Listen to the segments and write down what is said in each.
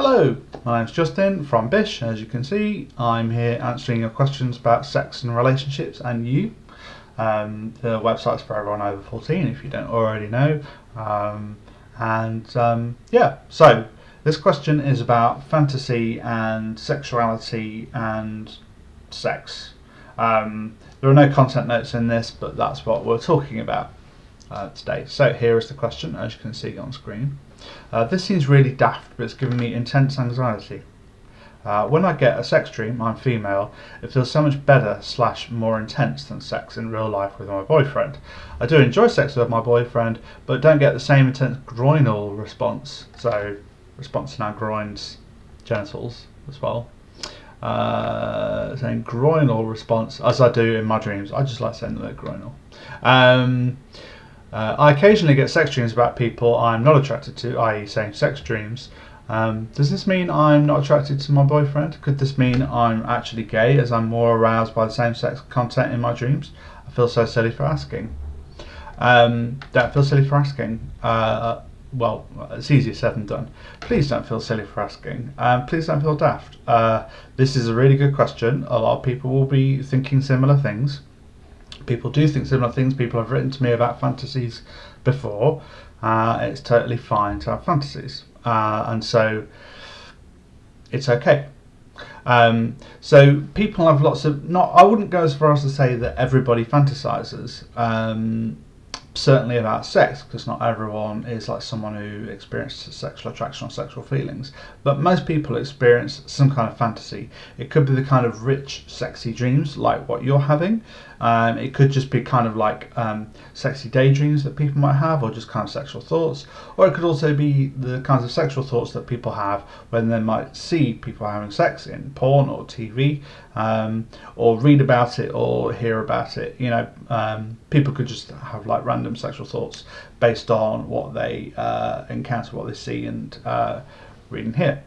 Hello, my name's Justin from Bish. As you can see, I'm here answering your questions about sex and relationships and you. Um, the website's for everyone over 14 if you don't already know. Um, and um, yeah, so this question is about fantasy and sexuality and sex. Um, there are no content notes in this, but that's what we're talking about uh, today. So here is the question, as you can see on screen. Uh, this seems really daft, but it's giving me intense anxiety. Uh, when I get a sex dream, I'm female, it feels so much better slash more intense than sex in real life with my boyfriend. I do enjoy sex with my boyfriend, but don't get the same intense groinal response. So, response to our groins, genitals as well. Uh, saying groinal response, as I do in my dreams. I just like saying the word groinal. Um, uh, I occasionally get sex dreams about people I'm not attracted to, i.e., same sex dreams. Um, does this mean I'm not attracted to my boyfriend? Could this mean I'm actually gay as I'm more aroused by the same sex content in my dreams? I feel so silly for asking. Um, don't feel silly for asking. Uh, well, it's easier said than done. Please don't feel silly for asking. Um, please don't feel daft. Uh, this is a really good question. A lot of people will be thinking similar things people do think similar things. People have written to me about fantasies before. Uh, it's totally fine to have fantasies, uh, and so it's okay. Um, so people have lots of not. I wouldn't go as far as to say that everybody fantasizes. Um, certainly about sex because not everyone is like someone who experiences sexual attraction or sexual feelings but most people experience some kind of fantasy it could be the kind of rich sexy dreams like what you're having um, it could just be kind of like um, sexy daydreams that people might have or just kind of sexual thoughts or it could also be the kinds of sexual thoughts that people have when they might see people having sex in porn or TV um, or read about it or hear about it you know um, people could just have like random sexual thoughts based on what they uh, encounter, what they see, and uh, read and hear.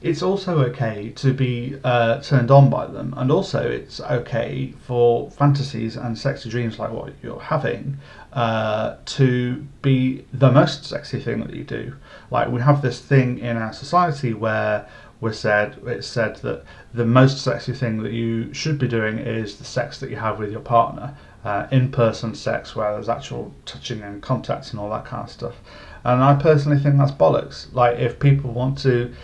It's also okay to be uh, turned on by them, and also it's okay for fantasies and sexy dreams like what you're having uh, to be the most sexy thing that you do. Like we have this thing in our society where we're said it's said that the most sexy thing that you should be doing is the sex that you have with your partner uh, in-person sex where there's actual touching and contact and all that kind of stuff. And I personally think that's bollocks. Like if people want to,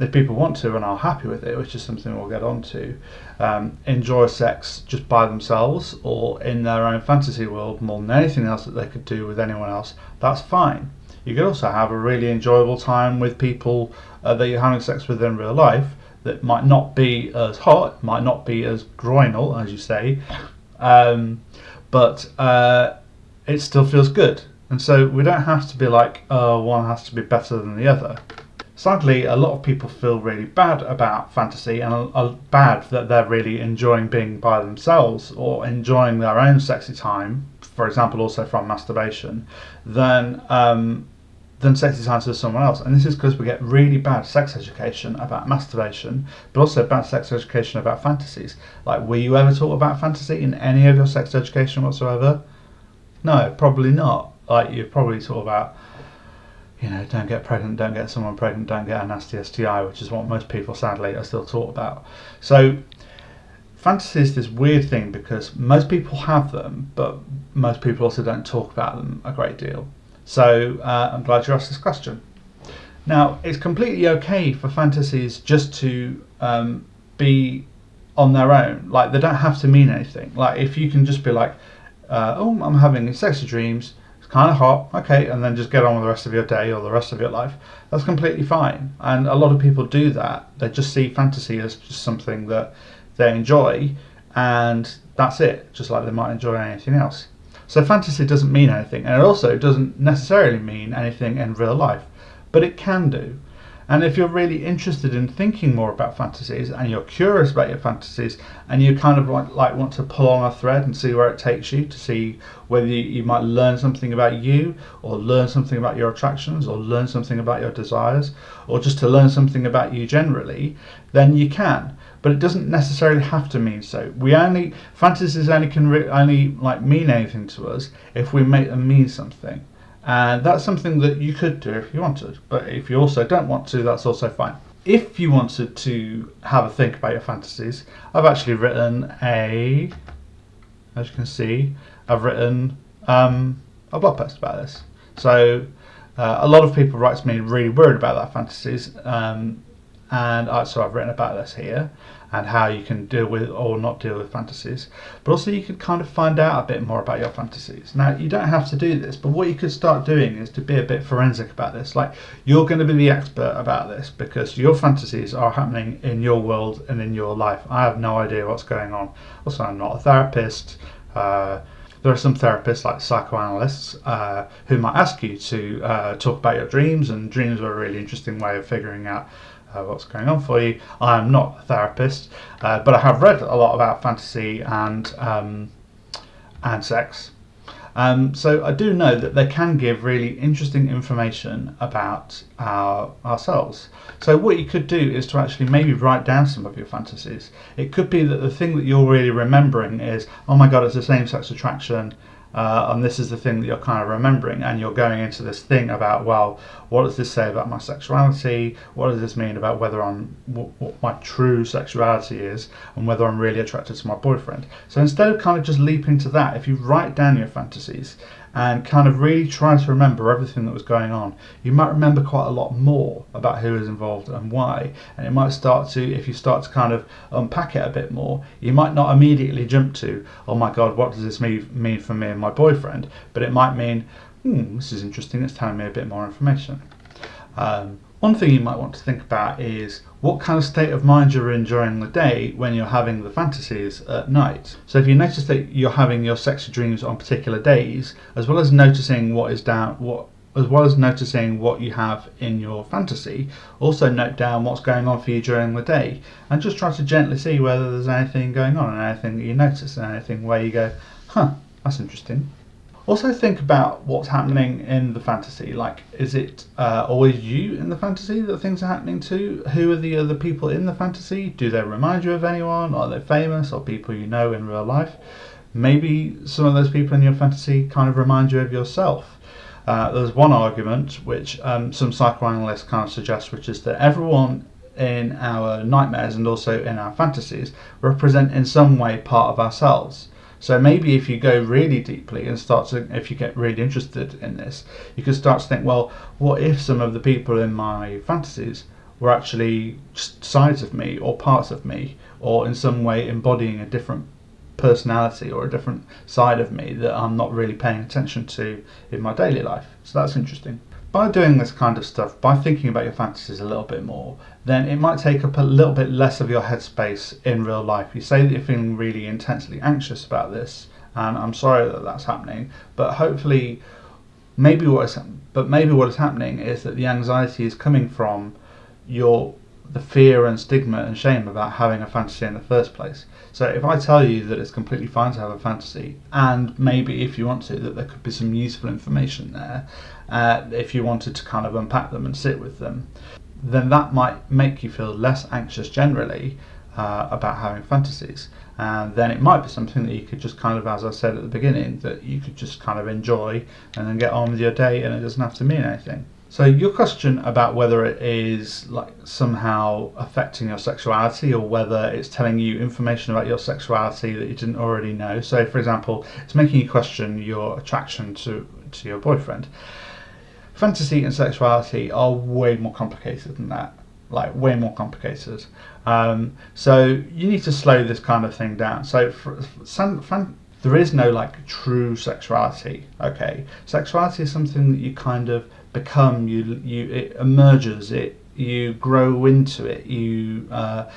if people want to and are happy with it, which is something we'll get onto, um, enjoy sex just by themselves or in their own fantasy world more than anything else that they could do with anyone else, that's fine. You could also have a really enjoyable time with people uh, that you're having sex with in real life that might not be as hot, might not be as groinal, as you say, um, but uh, it still feels good. And so we don't have to be like, oh, one has to be better than the other. Sadly, a lot of people feel really bad about fantasy and are bad that they're really enjoying being by themselves or enjoying their own sexy time, for example, also from masturbation, then um, than sexy time to someone else. And this is because we get really bad sex education about masturbation, but also bad sex education about fantasies. Like, were you ever taught about fantasy in any of your sex education whatsoever? No, probably not. Like, you've probably taught about, you know, don't get pregnant, don't get someone pregnant, don't get a nasty STI, which is what most people sadly are still taught about. So, fantasy is this weird thing because most people have them, but most people also don't talk about them a great deal. So uh, I'm glad you asked this question. Now, it's completely okay for fantasies just to um, be on their own. Like, they don't have to mean anything. Like, if you can just be like, uh, oh, I'm having sexy dreams, kind of hot, okay, and then just get on with the rest of your day or the rest of your life, that's completely fine. And a lot of people do that. They just see fantasy as just something that they enjoy, and that's it, just like they might enjoy anything else. So fantasy doesn't mean anything, and it also doesn't necessarily mean anything in real life, but it can do. And if you're really interested in thinking more about fantasies and you're curious about your fantasies and you kind of like, like want to pull on a thread and see where it takes you to see whether you, you might learn something about you or learn something about your attractions or learn something about your desires or just to learn something about you generally, then you can but it doesn't necessarily have to mean so. We only fantasies only can only like mean anything to us if we make them mean something, and that's something that you could do if you wanted. But if you also don't want to, that's also fine. if you wanted to have a think about your fantasies, I've actually written a, as you can see, I've written um, a blog post about this. So uh, a lot of people write to me really worried about their fantasies, um, and I, so I've written about this here and how you can deal with or not deal with fantasies. But also you could kind of find out a bit more about your fantasies. Now you don't have to do this, but what you could start doing is to be a bit forensic about this. Like you're going to be the expert about this because your fantasies are happening in your world and in your life. I have no idea what's going on. Also, I'm not a therapist. Uh, there are some therapists like psychoanalysts uh, who might ask you to uh, talk about your dreams and dreams are a really interesting way of figuring out uh, what's going on for you. I am not a therapist, uh, but I have read a lot about fantasy and um, and sex. Um, so I do know that they can give really interesting information about our, ourselves. So what you could do is to actually maybe write down some of your fantasies. It could be that the thing that you're really remembering is, oh my god, it's the same-sex attraction uh, and this is the thing that you're kind of remembering and you're going into this thing about well what does this say about my sexuality? What does this mean about whether i'm what, what, my true sexuality is and whether i'm really attracted to my boyfriend? So instead of kind of just leaping to that if you write down your fantasies and kind of really try to remember everything that was going on, you might remember quite a lot more about who was involved and why. And it might start to, if you start to kind of unpack it a bit more, you might not immediately jump to, oh my God, what does this mean, mean for me and my boyfriend? But it might mean, hmm, this is interesting, it's telling me a bit more information. Um, one thing you might want to think about is what kind of state of mind you're in during the day when you're having the fantasies at night. So if you notice that you're having your sexy dreams on particular days, as well as noticing what is down what as well as noticing what you have in your fantasy, also note down what's going on for you during the day and just try to gently see whether there's anything going on and anything that you notice and anything where you go, huh, that's interesting. Also think about what's happening in the fantasy. Like, is it uh, always you in the fantasy that things are happening to? Who are the other people in the fantasy? Do they remind you of anyone? Are they famous or people you know in real life? Maybe some of those people in your fantasy kind of remind you of yourself. Uh, there's one argument which um, some psychoanalysts kind of suggest, which is that everyone in our nightmares and also in our fantasies represent in some way part of ourselves. So maybe if you go really deeply and start to, if you get really interested in this, you can start to think, well, what if some of the people in my fantasies were actually sides of me or parts of me or in some way embodying a different personality or a different side of me that I'm not really paying attention to in my daily life. So that's interesting by doing this kind of stuff, by thinking about your fantasies a little bit more, then it might take up a little bit less of your headspace in real life. You say that you're feeling really intensely anxious about this, and I'm sorry that that's happening, but hopefully, maybe what is but maybe what is happening is that the anxiety is coming from your the fear and stigma and shame about having a fantasy in the first place. So if I tell you that it's completely fine to have a fantasy, and maybe if you want to, that there could be some useful information there, uh, if you wanted to kind of unpack them and sit with them, then that might make you feel less anxious generally uh, about having fantasies. And then it might be something that you could just kind of, as I said at the beginning, that you could just kind of enjoy and then get on with your day and it doesn't have to mean anything. So your question about whether it is like somehow affecting your sexuality or whether it's telling you information about your sexuality that you didn't already know. So for example, it's making you question your attraction to, to your boyfriend. Fantasy and sexuality are way more complicated than that. Like way more complicated. Um, so you need to slow this kind of thing down. So for, for, for, there is no like true sexuality. Okay, sexuality is something that you kind of become you you it emerges it you grow into it you uh,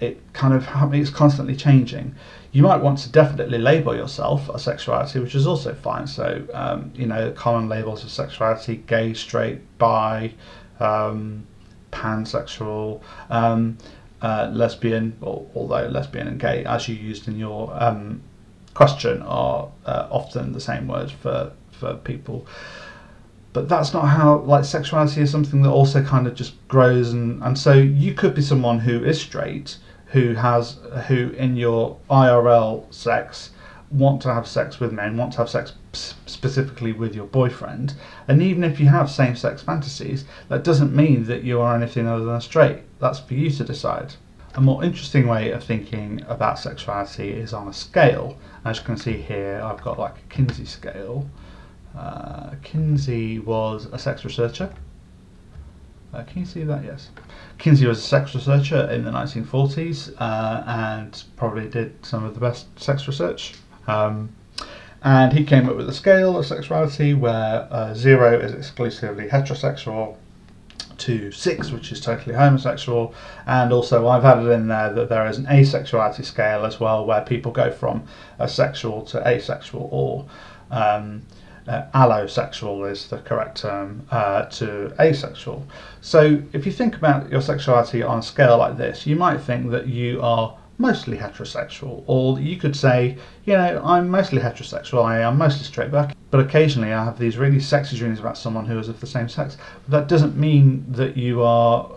it kind of it's constantly changing you might want to definitely label yourself a sexuality which is also fine. So um, you know common labels of sexuality gay straight bi um, pansexual um, uh, lesbian although lesbian and gay as you used in your um, question are uh, often the same word for for people. But that's not how like sexuality is something that also kind of just grows and and so you could be someone who is straight who has who in your IRL sex want to have sex with men, want to have sex specifically with your boyfriend, and even if you have same sex fantasies, that doesn't mean that you are anything other than straight. That's for you to decide. A more interesting way of thinking about sexuality is on a scale. As you can see here, I've got like a Kinsey scale. Uh, Kinsey was a sex researcher. Uh, can you see that? Yes. Kinsey was a sex researcher in the 1940s uh, and probably did some of the best sex research. Um, and he came up with a scale of sexuality where uh, zero is exclusively heterosexual, to six, which is totally homosexual, and also I've added in there that there is an asexuality scale as well, where people go from asexual to asexual, or um, uh, allosexual is the correct term, uh, to asexual. So if you think about your sexuality on a scale like this, you might think that you are mostly heterosexual, or you could say, you know, I'm mostly heterosexual, I am mostly straight, but, but occasionally I have these really sexy dreams about someone who is of the same sex. But that doesn't mean that you are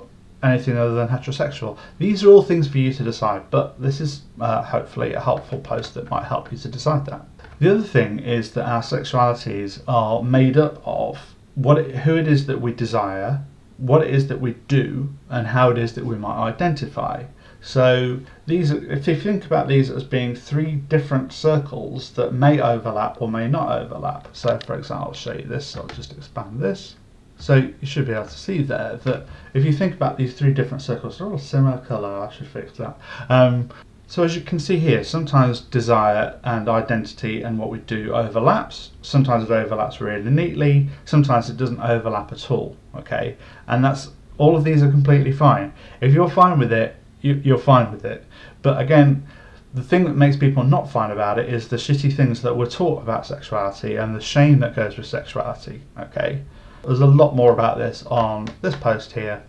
anything other than heterosexual. These are all things for you to decide, but this is uh, hopefully a helpful post that might help you to decide that. The other thing is that our sexualities are made up of what it, who it is that we desire, what it is that we do, and how it is that we might identify. So these, if you think about these as being three different circles that may overlap or may not overlap. So for example, I'll show you this, so I'll just expand this. So you should be able to see there that if you think about these three different circles, they're all similar colour, I should fix that. Um, so as you can see here, sometimes desire and identity and what we do overlaps. Sometimes it overlaps really neatly, sometimes it doesn't overlap at all, okay? And that's all of these are completely fine. If you're fine with it, you, you're fine with it. But again, the thing that makes people not fine about it is the shitty things that we're taught about sexuality and the shame that goes with sexuality. Okay, there's a lot more about this on this post here.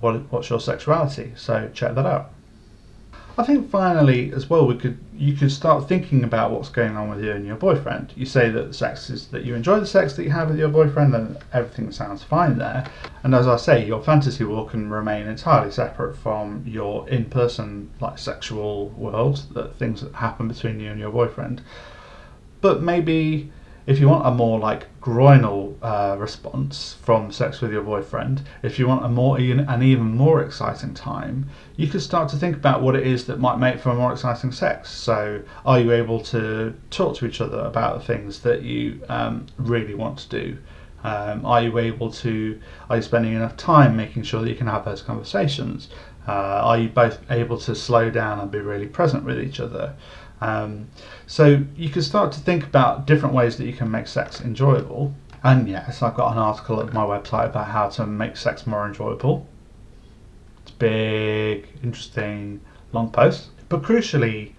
What, what's your sexuality? So check that out. I think finally as well we could you could start thinking about what's going on with you and your boyfriend. You say that sex is that you enjoy the sex that you have with your boyfriend and everything sounds fine there. And as I say, your fantasy world can remain entirely separate from your in-person like sexual world, that things that happen between you and your boyfriend. But maybe if you want a more like groinal uh, response from sex with your boyfriend, if you want a more an even more exciting time, you could start to think about what it is that might make for a more exciting sex. So, are you able to talk to each other about the things that you um, really want to do? Um, are you able to? Are you spending enough time making sure that you can have those conversations? Uh, are you both able to slow down and be really present with each other? Um, so you can start to think about different ways that you can make sex enjoyable. And yes, I've got an article at my website about how to make sex more enjoyable. It's big, interesting, long post. But crucially,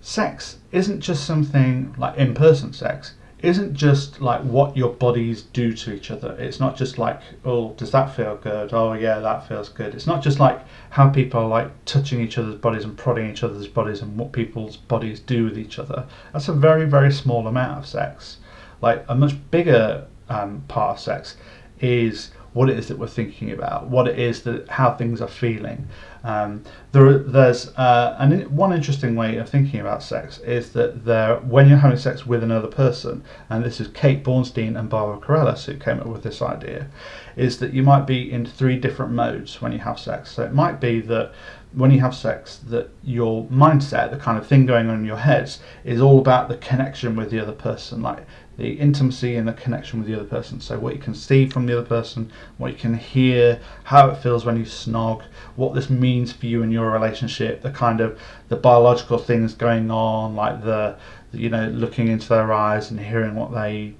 sex isn't just something like in person sex isn't just like what your bodies do to each other. It's not just like, oh, does that feel good? Oh, yeah, that feels good. It's not just like how people are like touching each other's bodies and prodding each other's bodies and what people's bodies do with each other. That's a very, very small amount of sex. Like a much bigger um, part of sex is what it is that we're thinking about, what it is that how things are feeling. Um, there, there's uh, one interesting way of thinking about sex is that there, when you're having sex with another person, and this is Kate Bornstein and Barbara Carrellas who came up with this idea, is that you might be in three different modes when you have sex. So it might be that when you have sex, that your mindset, the kind of thing going on in your heads, is all about the connection with the other person. Like the intimacy and the connection with the other person. So what you can see from the other person, what you can hear, how it feels when you snog, what this means for you and your relationship, the kind of the biological things going on, like the, you know looking into their eyes and hearing what they,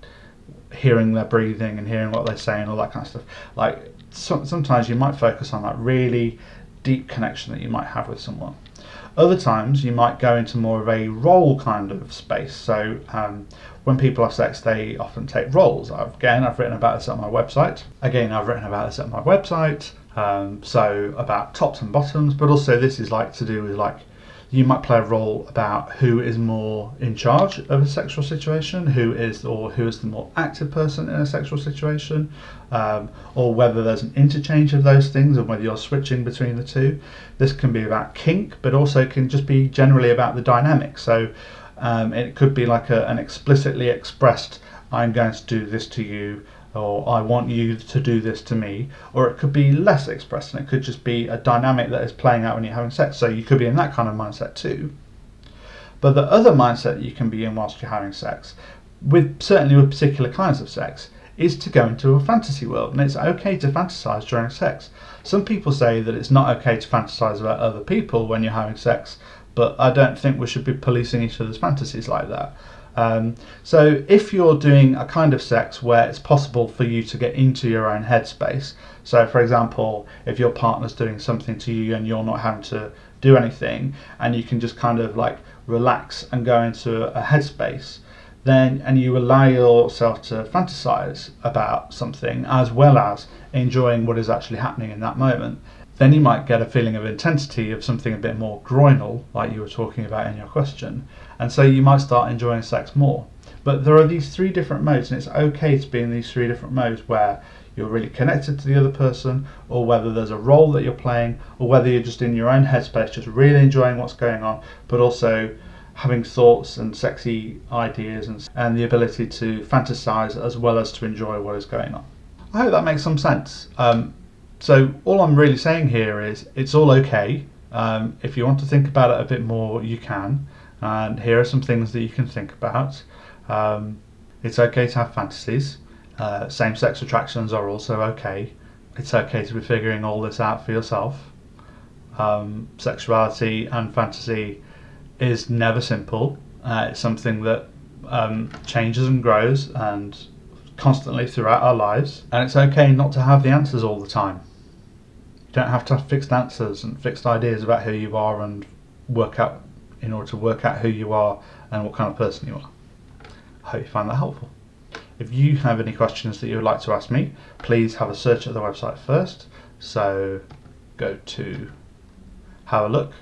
hearing their breathing and hearing what they're saying, all that kind of stuff. Like so, sometimes you might focus on that really deep connection that you might have with someone. Other times you might go into more of a role kind of space. So um, when people have sex, they often take roles. Again, I've written about this on my website. Again, I've written about this at my website. Um, so about tops and bottoms, but also this is like to do with like you might play a role about who is more in charge of a sexual situation, who is or who is the more active person in a sexual situation, um, or whether there's an interchange of those things and whether you're switching between the two. This can be about kink, but also can just be generally about the dynamic. So Um, it could be like a, an explicitly expressed, I'm going to do this to you, or I want you to do this to me, or it could be less expressed and it could just be a dynamic that is playing out when you're having sex. So you could be in that kind of mindset too. But the other mindset you can be in whilst you're having sex, with certainly with particular kinds of sex, is to go into a fantasy world. And it's okay to fantasize during sex. Some people say that it's not okay to fantasize about other people when you're having sex, but I don't think we should be policing each other's fantasies like that. Um, so if you're doing a kind of sex where it's possible for you to get into your own headspace, so for example, if your partner's doing something to you and you're not having to do anything, and you can just kind of like relax and go into a headspace, then and you allow yourself to fantasize about something as well as enjoying what is actually happening in that moment, then you might get a feeling of intensity of something a bit more groinal, like you were talking about in your question, and so you might start enjoying sex more. But there are these three different modes, and it's okay to be in these three different modes where you're really connected to the other person, or whether there's a role that you're playing, or whether you're just in your own headspace, just really enjoying what's going on, but also having thoughts and sexy ideas and, and the ability to fantasize as well as to enjoy what is going on. I hope that makes some sense. Um, so all I'm really saying here is it's all okay. Um, if you want to think about it a bit more, you can. And here are some things that you can think about. Um, it's okay to have fantasies. Uh, same-sex attractions are also okay. It's okay to be figuring all this out for yourself. Um, sexuality and fantasy is never simple. Uh, it's something that um, changes and grows and constantly throughout our lives. And it's okay not to have the answers all the time. You don't have to have fixed answers and fixed ideas about who you are and work out in order to work out who you are and what kind of person you are. I hope you find that helpful. If you have any questions that you would like to ask me, please have a search at the website first. So go to have a look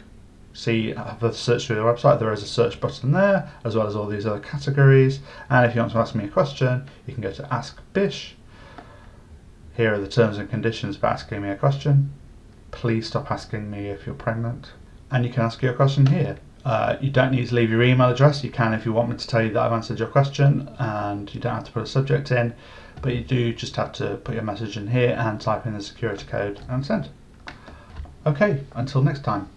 see have a search through the website there is a search button there as well as all these other categories and if you want to ask me a question you can go to ask bish here are the terms and conditions for asking me a question please stop asking me if you're pregnant and you can ask your question here uh, you don't need to leave your email address. You can if you want me to tell you that I've answered your question and you don't have to put a subject in but you do just have to put your message in here and type in the security code and send. Okay until next time